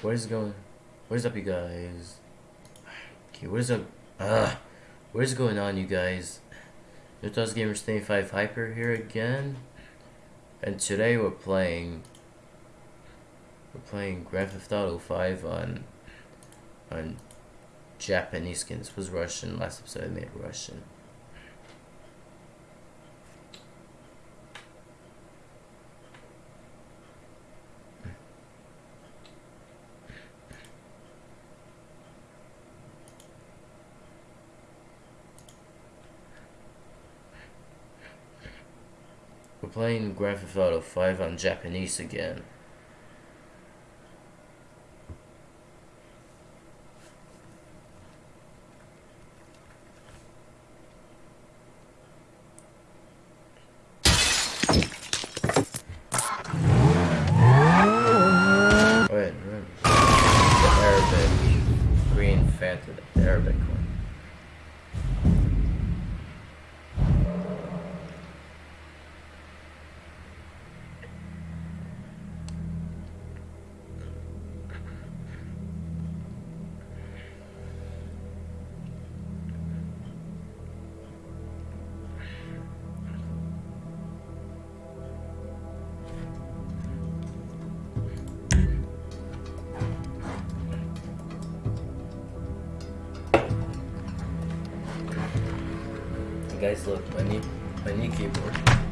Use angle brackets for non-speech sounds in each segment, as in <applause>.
What is going? What is up, you guys? Okay, what is up? Uh, what is going on, you guys? Nutos Gamers 25 Hyper here again, and today we're playing. We're playing Grand Theft Auto 5 on on Japanese skin. This was Russian. Last episode I made Russian. We're playing Grand Theft Auto 5 on Japanese again. Wait, Arabic green the Arabic one. Look, my new, my new keyboard.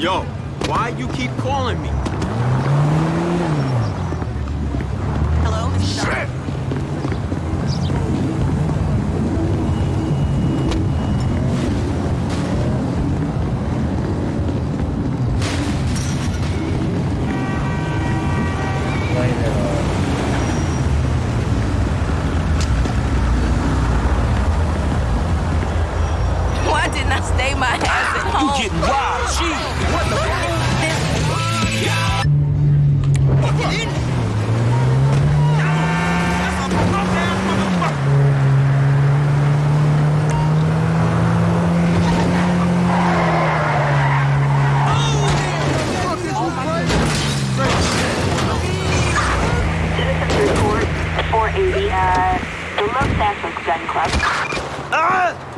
Yo, why you keep calling me? Hello, Mr. Shit. Playing it on. Why didn't I stay my ass at home? You getting wild, Gee, What the Citizens report 480, uh, the Los Santos Gun Club. Ah!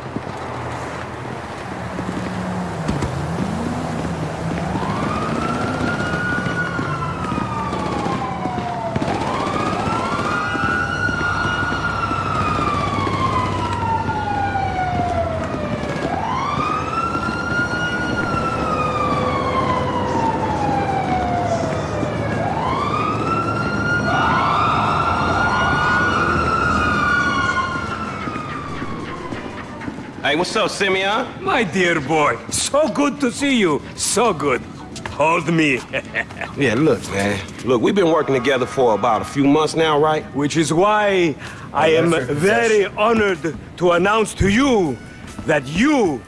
Hey, what's up, Simeon? My dear boy, so good to see you. So good. Hold me. <laughs> Yeah, look, man. Look, we've been working together for about a few months now, right? Which is why I am very honored to announce to you that you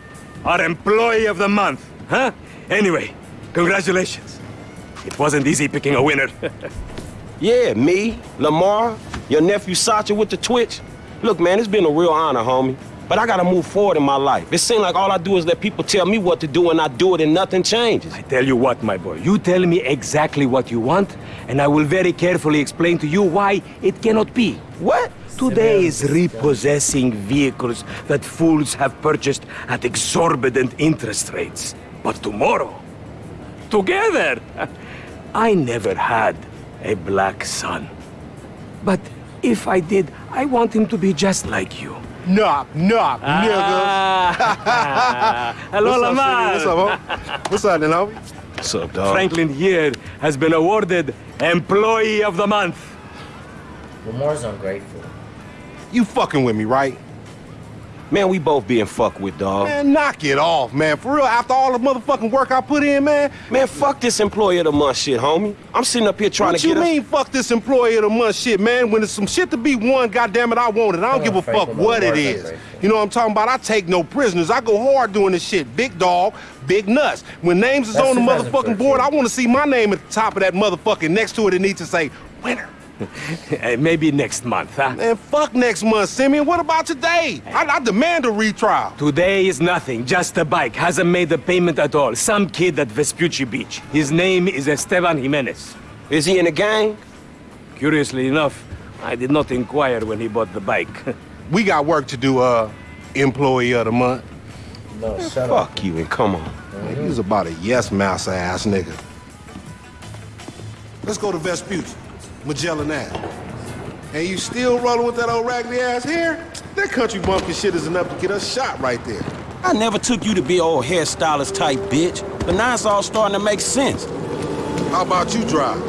are Employee of the Month. Huh? Anyway, congratulations. It wasn't easy picking a winner. <laughs> Yeah, me, Lamar, your nephew Sacha with the Twitch. Look, man, it's been a real honor, homie. But I gotta move forward in my life. It seems like all I do is let people tell me what to do and I do it and nothing changes. I tell you what, my boy, you tell me exactly what you want, and I will very carefully explain to you why it cannot be. What? Today is repossessing vehicles that fools have purchased at exorbitant interest rates. But tomorrow, together, <laughs> I never had a black son. But if I did, I want him to be just like you. Knock, knock, Ah. <laughs> Hello, What's Lamar. What's up, homie? What's up, then, homie? What's up, dog? Franklin here has been awarded Employee of the Month. Lamar's ungrateful. You fucking with me, right? Man, we both being fucked with, dog. Man, knock it off, man. For real, after all the motherfucking work I put in, man. Man, fuck this employee of the month shit, homie. I'm sitting up here trying what to get What you get mean, fuck this employee of the month shit, man? When there's some shit to be won, goddamn it, I want it. I don't give a fuck what it Lamar's is. ungrateful. You know what I'm talking about? I take no prisoners. I go hard doing this shit. Big dog, big nuts. When names is That's on the motherfucking board, I want to see my name at the top of that motherfucking next to it. It needs to say winner. Maybe next month, huh? Man, fuck next month, Simeon. What about today? I, I demand a retrial. Today is nothing, just a bike. Hasn't made the payment at all. Some kid at Vespucci Beach. His name is Esteban Jimenez. Is he in a gang? Curiously enough, I did not inquire when he bought the bike. <laughs> We got work to do, uh, employee of the month. No, shut up. Fuck you and come on. Man, He was about a yes mouse ass nigga. Let's go to Vespucci, Magellan Ave. And you still rolling with that old raggedy ass hair? That country bumpkin shit is enough to get us shot right there. I never took you to be old hairstylist type bitch, but now it's all starting to make sense. How about you drive?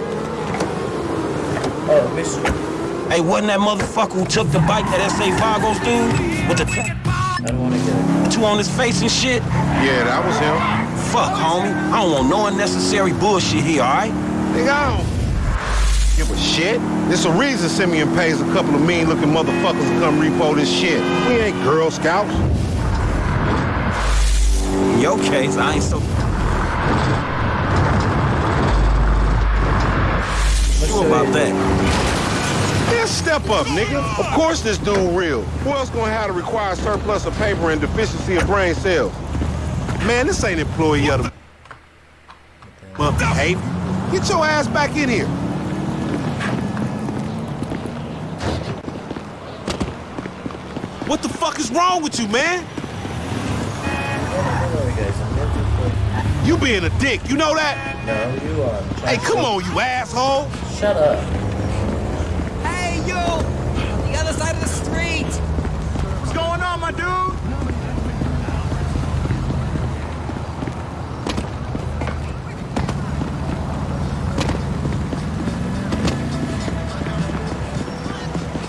Oh, Mister. Hey, wasn't that motherfucker who took the bike that S.A. Vagos dude? With the I don't want to get it. tattoo on his face and shit? Yeah, that was him. Fuck, homie. I don't want no unnecessary bullshit here, all right? Nigga, I don't give a shit. There's a reason Simeon pays a couple of mean-looking motherfuckers to come repo this shit. We ain't Girl Scouts. In your case, I ain't so... Sure about that. Yeah, step up, nigga. Of course this dude real. Who else gonna have to require surplus of paper and deficiency of brain cells? Man, this ain't employee of the month behavior. Get your ass back in here. What the fuck is wrong with you, man? Don't worry, guys. I'm here to You being a dick, you know that? No, you are. Hey, come on, you asshole. Shut up. Hey, you! On the other side of the street! What's going on, my dude?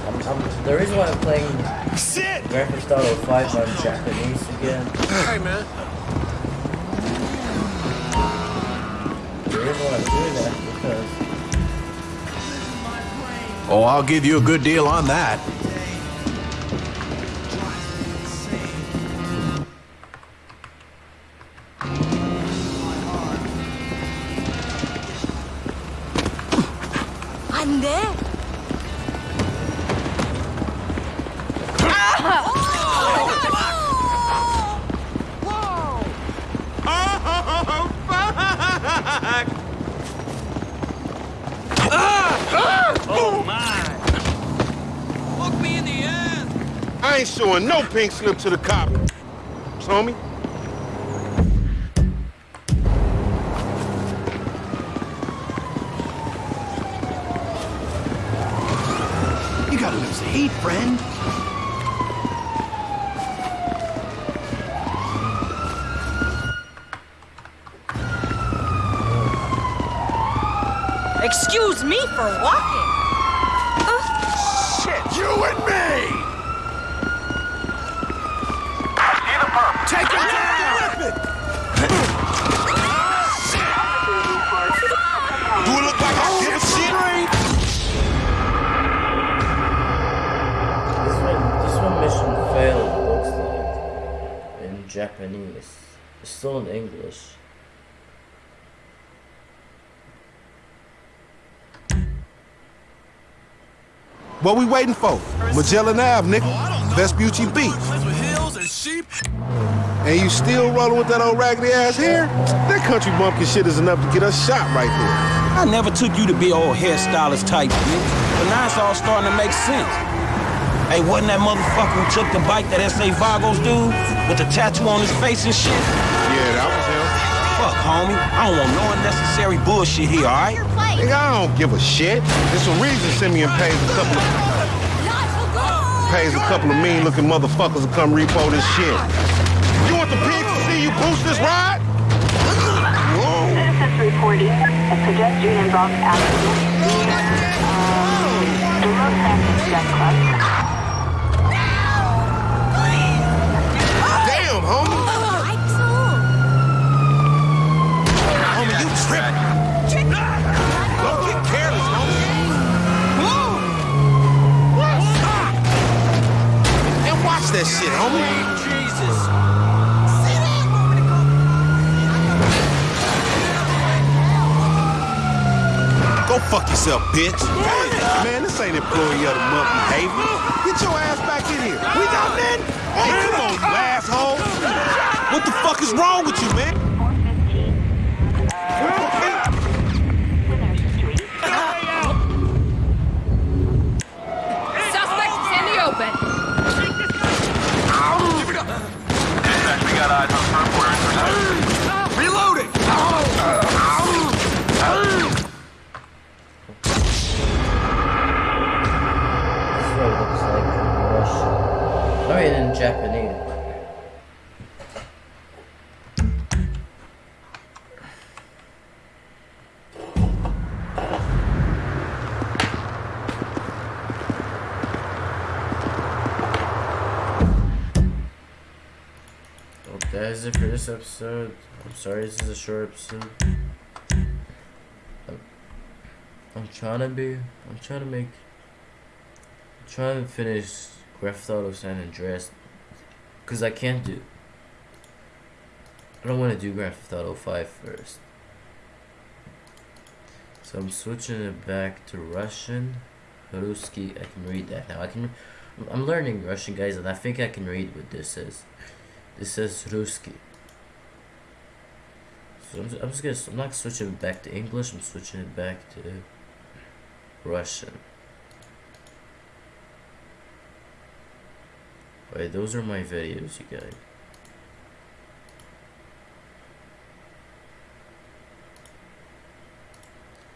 I'm, I'm, the reason why I'm playing Shit! Grand Theft Auto 5 on Japanese again. Hey, man. The reason why I'm doing that is because Oh, I'll give you a good deal on that. I ain't showing no pink slip to the cop. Homie. You gotta lose the heat, friend. Excuse me for walking. In Japanese. It's still in English. What we waiting for? Magellan Ave, nigga. Vespucci Beach. And you still rolling with that old raggedy ass hair? That country bumpkin shit is enough to get us shot right there. I never took you to be old hairstylist type bitch, but now it's all starting to make sense. Hey, wasn't that motherfucker who took the bike that S.A. Vagos dude? With the tattoo on his face and shit? Yeah, that was him. Fuck, homie. I don't want no unnecessary bullshit here, all right? Nigga, I don't give a shit. There's a reason Simeon pays a couple of pays a couple of mean-looking motherfuckers to come repo this shit. You want the pigs to see you boost this ride? Citizens reporting a pedestrian involved accident near um, the Los Santos gun homie. Homie, you tripping. Don't get careless, homie. And watch that shit, homie. Jesus. Go fuck yourself, bitch. Man, this ain't employee of the month behavior. Get your ass back in here. We got men. Hey, come on, you asshole. What the fuck is wrong with you, man? 415. Is it for this episode. I'm sorry this is a short episode. I'm, trying to be. I'm trying to make. I'm trying to finish Grand Theft Auto San Andreas. Because I can't do. I don't want to do Grand Theft Auto 5 first. So I'm switching it back to Russian. Ruski. I can read that now. I can. I'm learning Russian, guys, and I think I can read what this says. This says Ruski. So I'm, I'm just gonna. I'm not switching it back to English. I'm switching it back to Russian. Wait, those are my videos, you guys.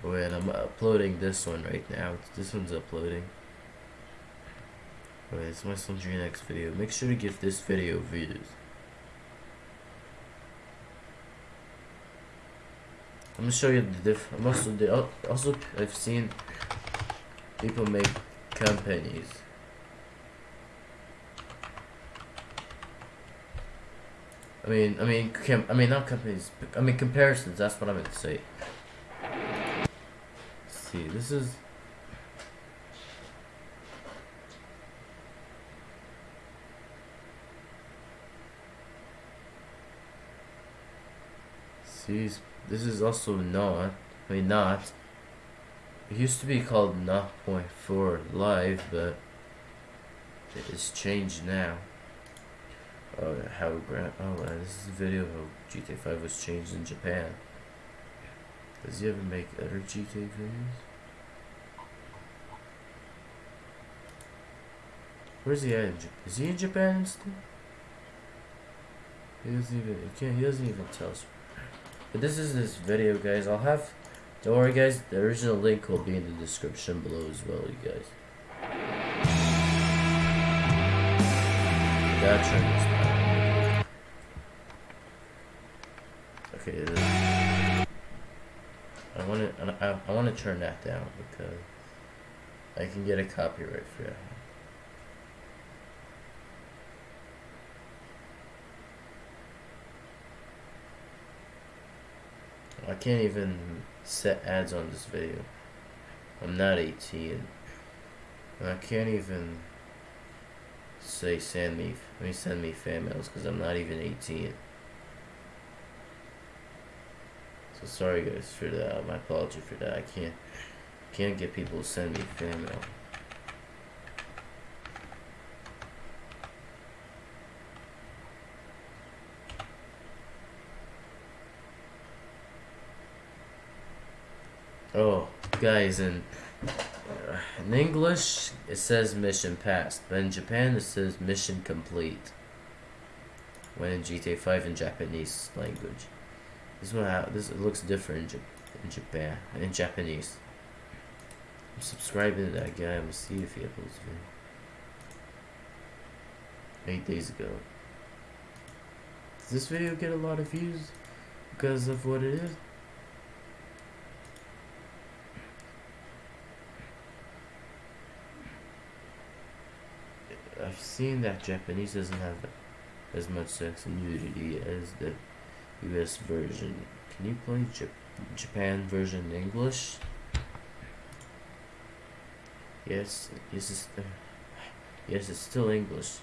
Wait, I'm uploading this one right now. This one's uploading. Wait, it's my Sundry next video. Make sure to give this video views. I'm gonna show you the diff. I'm also the also I've seen people make companies. I mean, I mean, I mean, not companies. I mean, comparisons. That's what I meant to say. see, this is. See, this is also not. I mean, not. It used to be called not point four live, but it's changed now. Oh, how Grant? Oh, uh, this is a video of how GTA 5 was changed in Japan. Does he ever make other GTA videos? Where's he at? Is he in Japan still? He doesn't even. He can't. He doesn't even tell us. But this is this video, guys. I'll have. Don't worry, guys. The original link will be in the description below as well, you guys. Down. Okay. I want to. I, I want to turn that down because I can get a copyright for that. I can't even set ads on this video. I'm not 18. And I can't even say send me, I mean send me fan mails because I'm not even 18. So sorry guys for that. My apology for that. I can't can't get people to send me fan mail. Oh, guys, in uh, in English it says mission passed, but in Japan it says mission complete. When in GTA 5 in Japanese language, this one this looks different in, in Japan in Japanese. I'm subscribing to that guy. I'm gonna see if he uploads video. Eight days ago. Does this video get a lot of views because of what it is? Seen that Japanese doesn't have as much sex and nudity as the US version. Can you play Jap- Japan version in English? Yes, yes, it's, uh, yes, it's still English.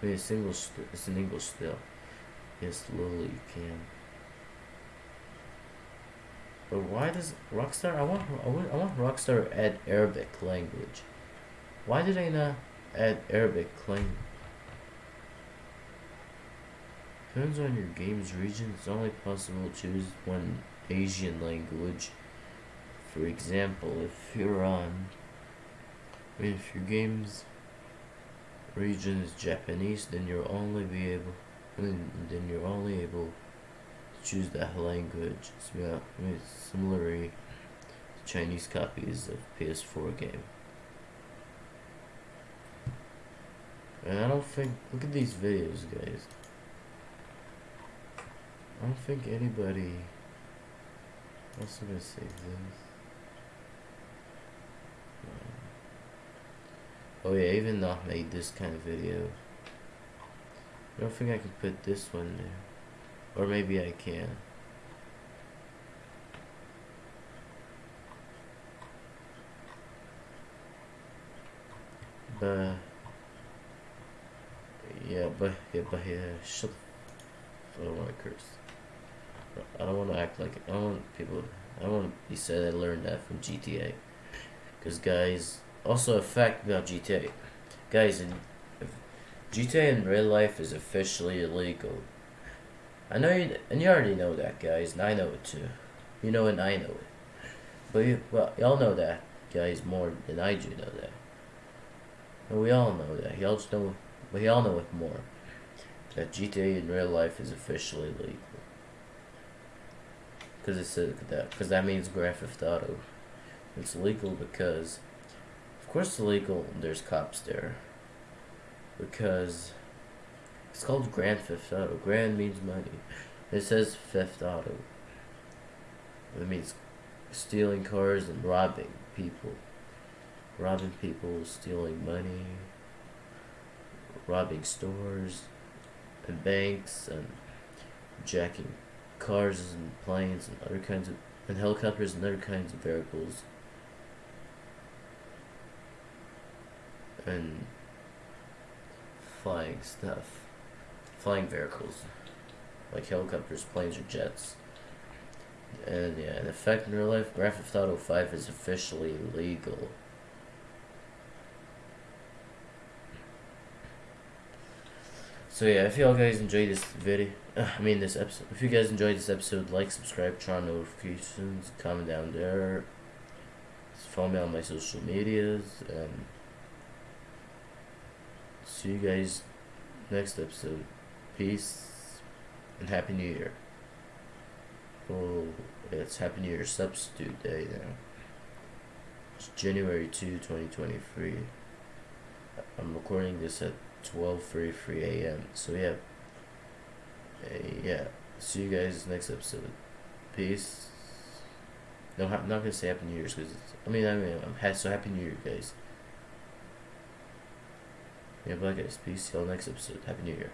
I mean, it's English. It's in English still. Yes, Lily, you can. But why does Rockstar? I want, I want, I want Rockstar add Arabic language. Why did they not add Arabic claim. Depends on your game's region. It's only possible to choose one Asian language. For example, if you're on, if your game's region is Japanese, then you'll only be able, mean, then you're only able to choose that language. It's similarly to Chinese copies of PS4 game. And I don't think, look at these videos, guys. I don't think anybody. What's I gonna save this? Um, Oh yeah, even not made this kind of video. I don't think I can put this one there, or maybe I can. But yeah, but yeah, but yeah, shut. I don't want to curse. I don't want to act like I don't want people. I don't want to be said I learned that from GTA. Because guys, also a fact about GTA, guys, in GTA in real life is officially illegal. I know you, and you already know that, guys, and I know it too. You know it, and I know it. But you, well, y'all know that, guys, more than I do know that. And we all know that. Y'all just know, we all know it more. That GTA in real life is officially legal. Because it's a, that because that means Grand Theft Auto. It's legal because, of course, it's legal. There's cops there. Because it's called Grand Theft Auto. Grand means money. It says Theft Auto. It means stealing cars and robbing people. Robbing people, stealing money, robbing stores and banks and jacking cars and planes and other kinds of and helicopters and other kinds of vehicles and flying stuff. Flying vehicles. Like helicopters planes or jets. And yeah in effect in real life Grand Theft Auto 5 is officially legal So yeah, if y'all guys enjoyed this video, uh, I mean this episode, if you guys enjoyed this episode, like, subscribe, turn on notifications, comment down there, follow me on my social medias, and see you guys next episode. Peace and Happy New Year. Oh, it's Happy New Year Substitute Day now. It's January 2, 2023. I'm recording this at 12:33 a.m. So yeah, uh, yeah. See you guys next episode. Peace. No, I'm not gonna say Happy New Year's because I mean I mean I'm ha- so Happy New Year, guys. Yeah, bye guys. Peace. See y'all next episode. Happy New Year.